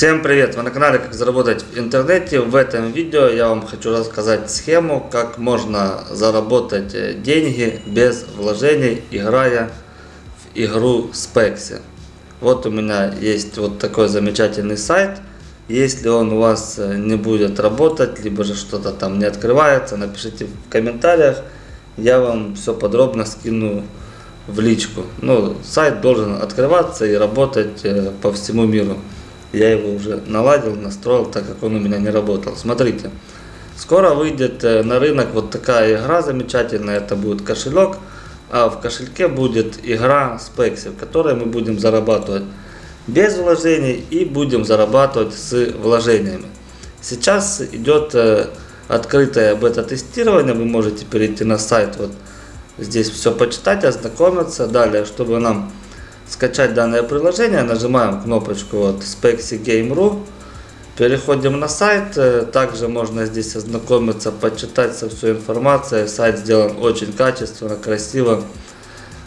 Всем привет! Вы на канале Как заработать в интернете. В этом видео я вам хочу рассказать схему, как можно заработать э, деньги без вложений, играя в игру Spexy. Вот у меня есть вот такой замечательный сайт. Если он у вас э, не будет работать, либо же что-то там не открывается, напишите в комментариях. Я вам все подробно скину в личку. Ну, сайт должен открываться и работать э, по всему миру. Я его уже наладил, настроил, так как он у меня не работал. Смотрите, скоро выйдет э, на рынок вот такая игра замечательная. Это будет кошелек, а в кошельке будет игра Spexy, в которой мы будем зарабатывать без вложений и будем зарабатывать с вложениями. Сейчас идет э, открытое бета-тестирование, вы можете перейти на сайт, вот здесь все почитать, ознакомиться. Далее, чтобы нам скачать данное приложение, нажимаем кнопочку вот Spexy Game.ru, переходим на сайт, э, также можно здесь ознакомиться, почитать со всей информацией, сайт сделан очень качественно, красиво,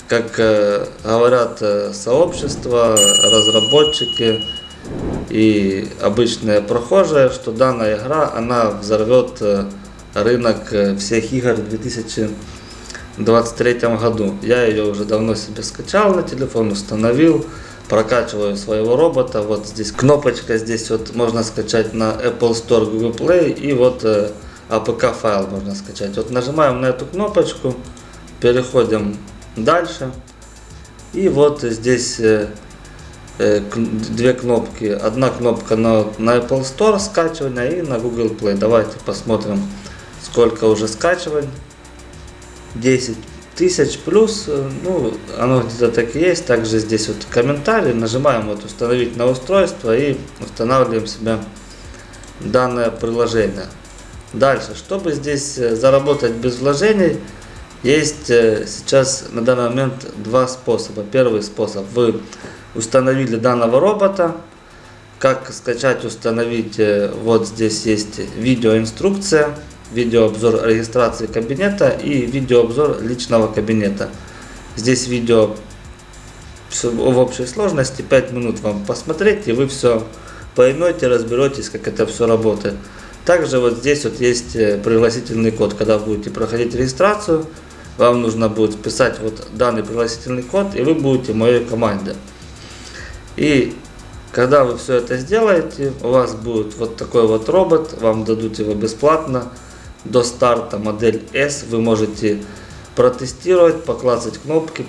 как э, говорят э, сообщество, разработчики и обычные прохожие, что данная игра, она взорвет рынок всех игр 2000 2023 году. Я ее уже давно себе скачал на телефон, установил, прокачиваю своего робота. Вот здесь кнопочка, здесь вот можно скачать на Apple Store, Google Play и вот э, APK файл можно скачать. Вот нажимаем на эту кнопочку, переходим дальше. И вот здесь э, э, две кнопки. Одна кнопка на, на Apple Store скачивания и на Google Play. Давайте посмотрим, сколько уже скачиваний. 10 тысяч плюс, э, ну, оно где-то так и есть. Также здесь вот комментарий, нажимаем вот установить на устройство и устанавливаем себе данное приложение. Дальше, чтобы здесь э, заработать без вложений, есть э, сейчас на данный момент два способа. Первый способ, вы установили данного робота, как скачать, установить, вот здесь есть видеоинструкция видеообзор регистрации кабинета и видеообзор личного кабинета. Здесь видео в общей сложности 5 минут вам посмотреть и вы все поймете, разберетесь, как это все работает. Также вот здесь вот есть э, пригласительный код, когда будете проходить регистрацию, вам нужно будет вписать вот данный пригласительный код и вы будете моей команде. И когда вы все это сделаете, у вас будет вот такой вот робот, вам дадут его бесплатно до старта модель S вы можете протестировать, поклацать кнопки,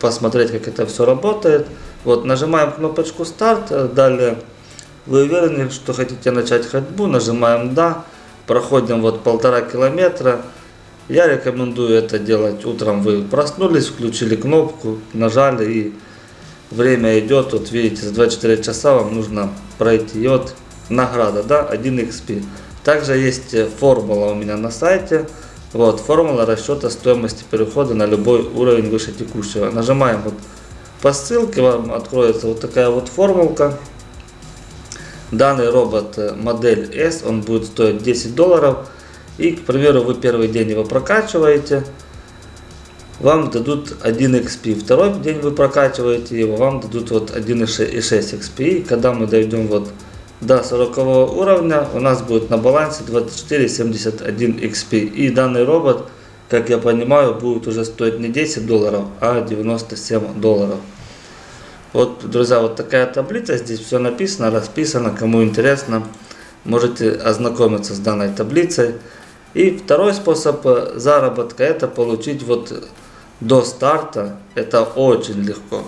посмотреть, как это все работает. Вот, нажимаем кнопочку старт, далее вы уверены, что хотите начать ходьбу, нажимаем да, проходим вот полтора километра. Я рекомендую это делать утром, вы проснулись, включили кнопку, нажали и время идет, вот видите, за 24 часа вам нужно пройти. И вот награда, да, 1 XP. Также есть э, формула у меня на сайте. Вот, формула расчета стоимости перехода на любой уровень выше текущего. Нажимаем вот по ссылке, вам откроется вот такая вот формулка. Данный робот э, модель S, он будет стоить 10 долларов. И, к примеру, вы первый день его прокачиваете, вам дадут 1 XP. Второй день вы прокачиваете его, вам дадут вот 1,6 XP. И когда мы дойдем вот до 40 уровня у нас будет на балансе 2471 XP. И данный робот, как я понимаю, будет уже стоить не 10 долларов, а 97 долларов. Вот, друзья, вот такая таблица. Здесь все написано, расписано. Кому интересно, можете ознакомиться с данной таблицей. И второй способ заработка, это получить вот до старта. Это очень легко.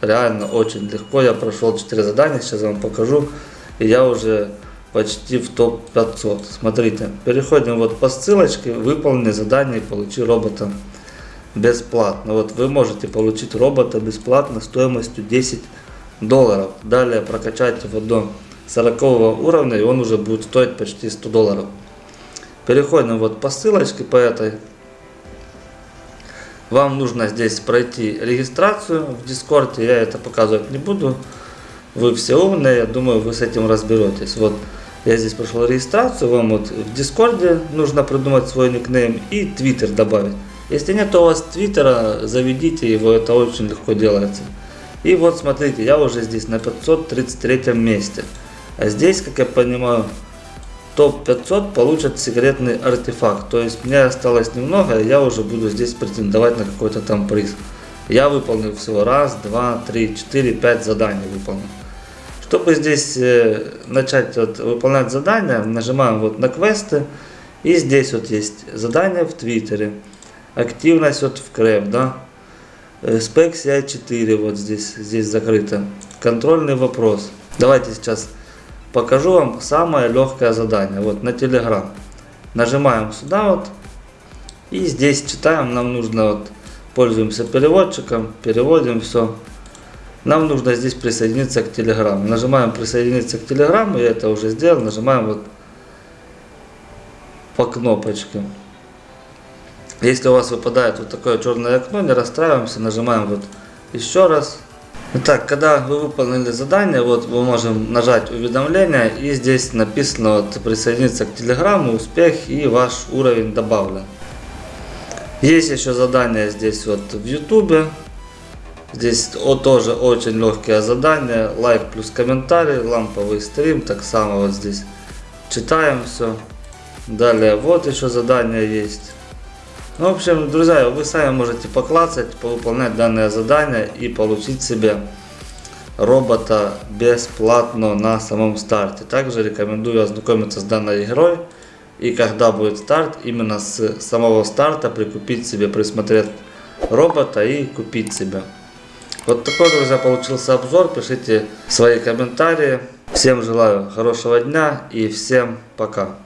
Реально очень легко. Я прошел 4 задания, сейчас вам покажу и я уже почти в топ-500. Смотрите, переходим вот по ссылочке, выполни задание и получи робота бесплатно. Вот вы можете получить робота бесплатно стоимостью 10 долларов. Далее прокачать его до 40 уровня и он уже будет стоить почти 100 долларов. Переходим вот по ссылочке по этой. Вам нужно здесь пройти регистрацию в Дискорде, я это показывать не буду. Вы все умные, я думаю, вы с этим разберетесь. Вот я здесь прошел регистрацию, вам вот в Дискорде нужно придумать свой никнейм и Твиттер добавить. Если нет у вас Твиттера, заведите его, это очень легко делается. И вот смотрите, я уже здесь на 533 месте. А здесь, как я понимаю, топ-500 получат секретный артефакт. То есть мне осталось немного, и я уже буду здесь претендовать на какой-то там приз. Я выполнил всего раз, два, три, четыре, пять заданий выполнил. Чтобы здесь э, начать вот, выполнять задания, нажимаем вот на квесты. И здесь вот есть задание в Твиттере. Активность вот в КРЭП, да. Э, Спек CI4 вот здесь, здесь закрыто. Контрольный вопрос. Давайте сейчас покажу вам самое легкое задание. Вот на Telegram. Нажимаем сюда вот. И здесь читаем. Нам нужно вот, пользуемся переводчиком, переводим все. Нам нужно здесь присоединиться к Telegram. Нажимаем присоединиться к Telegram, я это уже сделал. Нажимаем вот по кнопочке. Если у вас выпадает вот такое черное окно, не расстраиваемся, нажимаем вот еще раз. Итак, когда вы выполнили задание, вот мы можем нажать уведомления и здесь написано вот, присоединиться к телеграмму, успех и ваш уровень добавлен. Есть еще задание здесь вот в ютубе. Здесь о, тоже очень легкое задание. Лайк плюс комментарий, ламповый стрим. Так само вот здесь читаем все. Далее вот еще задание есть. Ну, в общем, друзья, вы сами можете поклацать, повыполнять данное задание и получить себе робота бесплатно на самом старте. Также рекомендую ознакомиться с данной игрой. И когда будет старт, именно с самого старта прикупить себе, присмотреть робота и купить себе. Вот такой, друзья, получился обзор. Пишите свои комментарии. Всем желаю хорошего дня и всем пока.